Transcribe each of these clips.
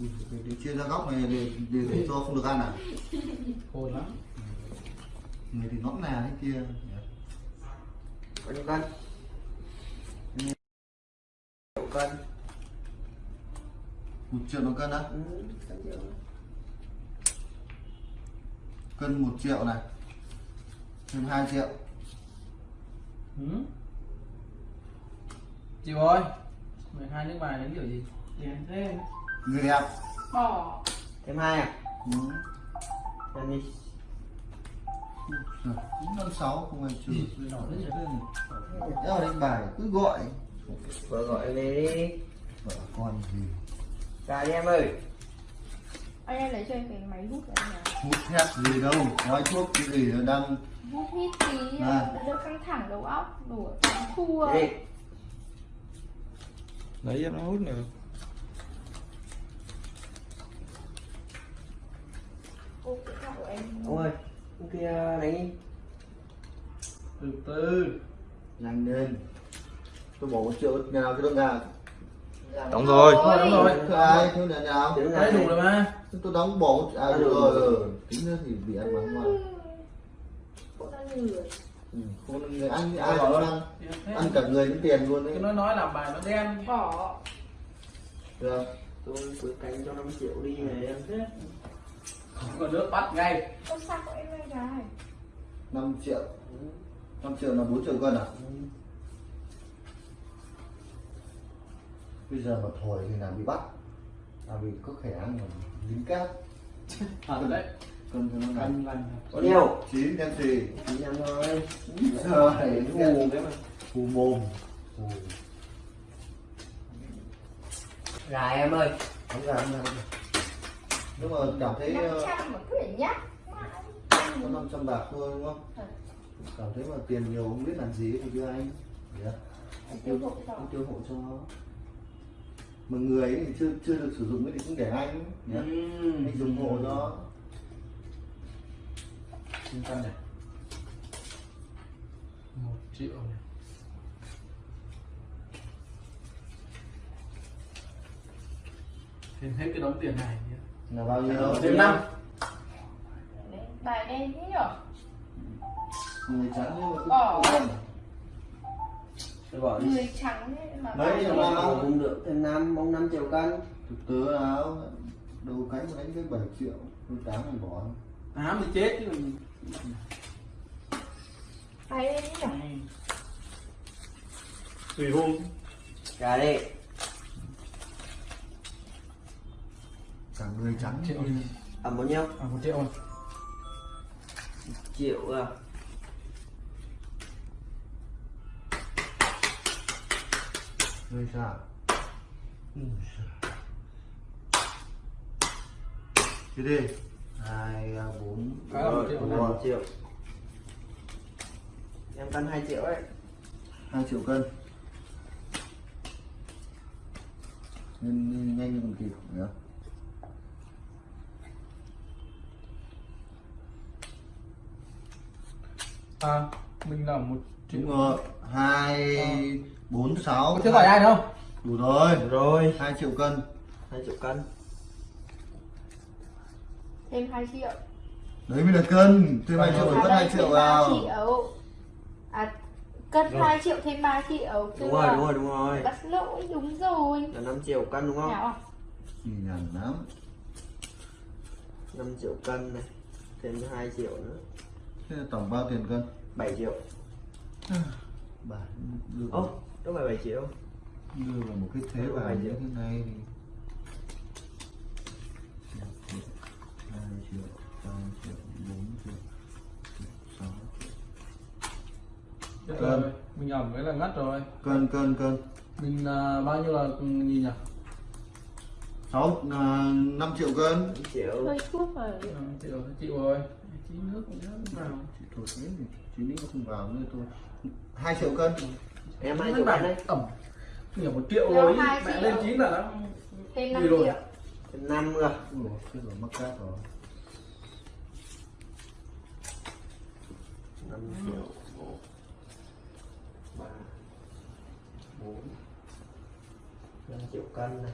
Để, chia ra góc này để, để, để cho không được ăn à? Khôn lắm. Người thì nõn nà thế kia. Bao nhiêu cân. Triệu cân. Một triệu đồng cân á? Ừ, cân một triệu này. Thêm 2 triệu. Ừ. chịu ơi 12 nước bài đánh kiểu gì? Tiền thêm người đẹp bỏ thêm hai à? Ừ. đi. Chín năm sáu không ai trừ nhiều. đeo đánh bài cứ gọi. Vừa gọi về đi. Vợ con gì? Ra đi em ơi. Anh em lấy cho em cái máy hút của anh nào? Hút thét gì đâu nói thuốc cái gì nó đang hút hít tí À. đỡ căng thẳng đầu óc đổ thua. Đi. Lấy em nó hút nữa ô cái thằng của em ông ơi ông kia đánh đi. Từ từ. Nhanh lên. Tôi bỏ một triệu nhà nào cái đông nhà Đóng rồi. Ôi, Đóng rồi. Ai? Thế nhà nào? Đấy đủ rồi mà tôi đóng bỏ à được rồi ừ. tính nữa thì bị ăn mắng mà. Ừ. không người ăn ai cũng ăn. Ăn cả người đến tiền luôn đấy. Nó nói làm bài nó đen. Bỏ. Được. Tôi cứ cánh cho 5 triệu đi này em thế không có nước bắt ngay. Ô sao của em này gái 5 triệu. 5 triệu là 4 triệu cân à? Bây giờ mà thổi thì là bị bắt. Là vì có khẻ ăn mà dính cát. Thật đấy. Cân cho nó cân cân. Lành có nhiều. chín em gì? Chín em thôi. Giờ này hù phù mồm. Phù gà em ơi. Không ra không ra nhưng mà cảm thấy năm ờ, trăm mà cứ để nhắc. có 500 bạc thôi đúng không? Ừ. cảm thấy mà tiền nhiều không biết làm gì thì đưa anh. Đấy. Anh tiêu thụ cho. anh tiêu hộ cho nó. Mà người ấy thì chưa chưa được sử dụng ấy thì cũng để anh nhé anh dùng hộ cho chín cân này. Một triệu này. Thêm hết cái đống tiền này nhé. Là bao nhiêu? Thêm năm. Bài đen thế nhở? Người trắng nhưng mà cứ Bỏ. bỏ người trắng mà Mấy triệu nào? cũng được thêm năm mong 5 triệu cân. Thực tế áo đầu cánh đánh cái 7 triệu tôi tám mình bỏ. Tám thì chết chứ còn bài đen nhở? Tùy hôm. Gà đi cả người trắng triệu đi. ẩm bao nhiêu? À một triệu rồi triệu à. Người sao Thế đi hai à, bốn. Một triệu một em cân 2 triệu ấy. Hai triệu cân. Nên nhanh như còn kịp nhá à mình là một triệu đúng rồi. Hai bốn sáu. Chưa hỏi ai đâu đủ rồi. Được rồi. Hai triệu cân. 2 triệu cân. Thêm 2 triệu. Đấy mới là cân. Thêm hai triệu À, mất đây, hai triệu thêm ba vào. triệu. à cân Rồi. 2 triệu thêm 3 triệu. Đúng rồi đúng rồi đúng rồi. bắt lỗi đúng rồi. Là 5 triệu cân đúng không? À? nhàn lắm. 5 triệu cân này. Thêm 2 triệu nữa thế là tổng bao tiền cân? 7 triệu. Bà đưa ô vào, đâu phải 7 triệu. Đưa vào một cái thế vào như triệu. thế này thì hai triệu ba triệu bốn triệu sáu Chết rồi mình ẩm cái là ngắt rồi. Cân cân cân. Mình à, bao nhiêu là nhìn nhỉ? Sáu à, năm triệu cân. 5 triệu. Hơi thuốc rồi. À, triệu chịu rồi tí nước cũng nhớ vào Chị thôi thế thì chị nghĩ không vào nữa thôi. Hai triệu cân. Em 2 Mấy triệu cân đấy. ẩm. Nhiều một triệu rồi hai mẹ lên chín là nó thêm 5 Gì rồi? triệu. Thêm 5 nữa Ủa, thế rồi mắc cát rồi. 5 triệu 1 3 4 5 triệu cân này.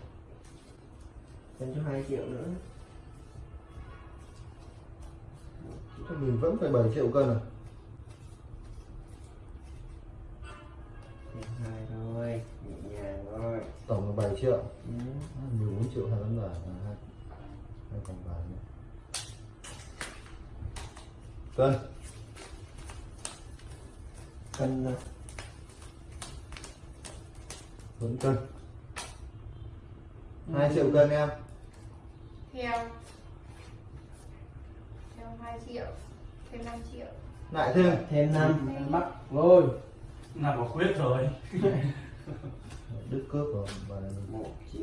Thêm cho 2 triệu nữa mình vẫn phải 7 triệu cân à? 2 thôi Nhẹ nhàng thôi. Tổng là 7 triệu. Ừ. 14 triệu hai tấm vải là hai hai vòng vải nữa cân. Cân vẫn cân. 2 triệu cân em. Theo theo 2 triệu thêm 5 triệu. Lại thêm. Thêm 5 bắt rồi. Là có khuyết rồi. Đứt cướp rồi và này. 1 triệu.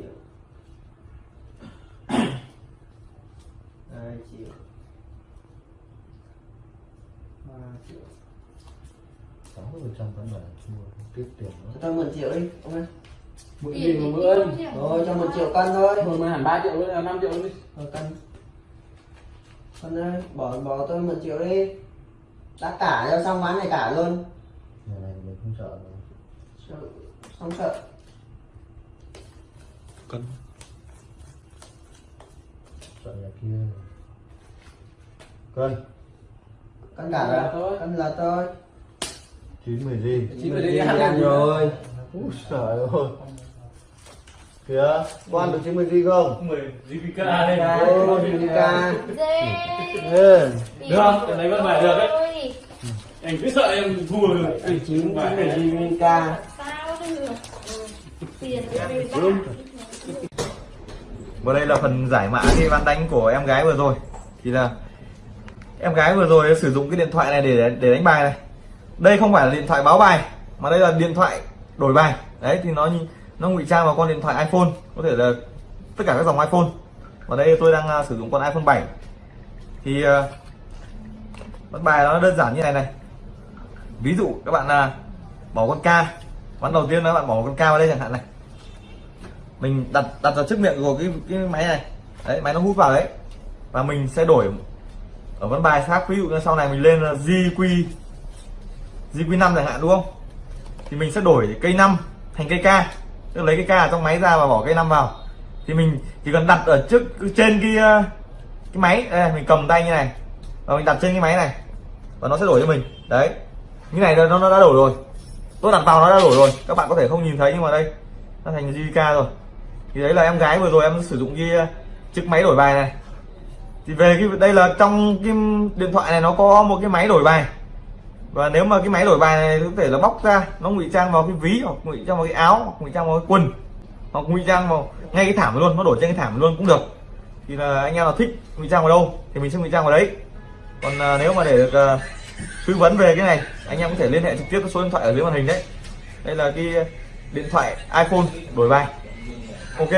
2 triệu. 3 triệu. 60 phần trăm tấm vải mua tiếp tiền nữa. Cho 10 triệu đi ông ơi. Mượn Tiền gì có tiền Rồi cho 1 triệu cân thôi. Mượn mà hẳn 3 triệu luôn là 5 triệu luôn đi Rồi cân Cân ơi bỏ bỏ tôi 1 triệu đi. Đã cả cho xong ván này cả luôn. Nhà này mình không sợ đâu. Sợ, Xong sợ. Sợ nhà kia. Cân Cân cả Là thôi. Cân là tôi. 90 gì? Chín đi, đi ăn ăn rồi. Úi trời ơi kìa quan được 90 gì không? 10 GPK đây Ô, dê ừ. Được không? Cái này vẫn phải được đấy. anh cứ sợ em thua này. này ca? Sao được Ừ. tiền. Và đây là phần giải mã cái ván đánh của em gái vừa rồi. Thì là Em gái vừa rồi sử dụng cái điện thoại này để để đánh bài này. Đây không phải là điện thoại báo bài Mà đây là điện thoại đổi bài. Đấy thì nó như- nó ngụy trang vào con điện thoại iPhone Có thể là tất cả các dòng iPhone. Và đây tôi đang à, sử dụng con iPhone 7 Thì à, uh, ván bài nó đơn giản như này này. Ví dụ các bạn là bỏ con K. Ván đầu tiên các bạn bỏ con K vào đây chẳng hạn này. Mình đặt đặt vào trước miệng của cái cái máy này. Đấy máy nó hút vào đấy. Và mình sẽ đổi ở ván bài khác. Ví dụ như sau này mình lên là GQ GQ5 chẳng hạn đúng không? Thì mình sẽ đổi cây 5 thành cây K tức lấy cái K ở trong máy ra và bỏ cây năm vào. Thì mình chỉ cần đặt ở trước trên cái ờ, cái máy. Đây, mình cầm tay như này. Và mình đặt trên cái máy này. Và nó sẽ đổi cho mình. Đấy. Như này nó nó đã đổi rồi. Tôi đặt vào nó đã đổi rồi. Các bạn có thể không nhìn thấy nhưng mà đây nó thành JK rồi. Thì đấy là em gái vừa rồi em sử dụng cái ờ, chiếc máy đổi bài này. Thì về cái đây là trong cái điện thoại này nó có một cái máy đổi bài và nếu mà cái máy đổi bài này có thể là bóc ra nó ngụy trang vào cái ví hoặc ngụy trang vào cái áo hoặc ngụy trang vào cái quần hoặc ngụy trang vào ngay cái thảm luôn nó đổi trên cái thảm luôn cũng được. Thì là anh em nào thích ngụy trang vào đâu thì mình sẽ ngụy trang vào đấy. Còn à, nếu mà để được à, tư vấn về cái này anh em có thể liên hệ trực tiếp với số điện thoại ở dưới màn hình đấy. Đây là cái điện thoại iPhone đổi bài. Ok.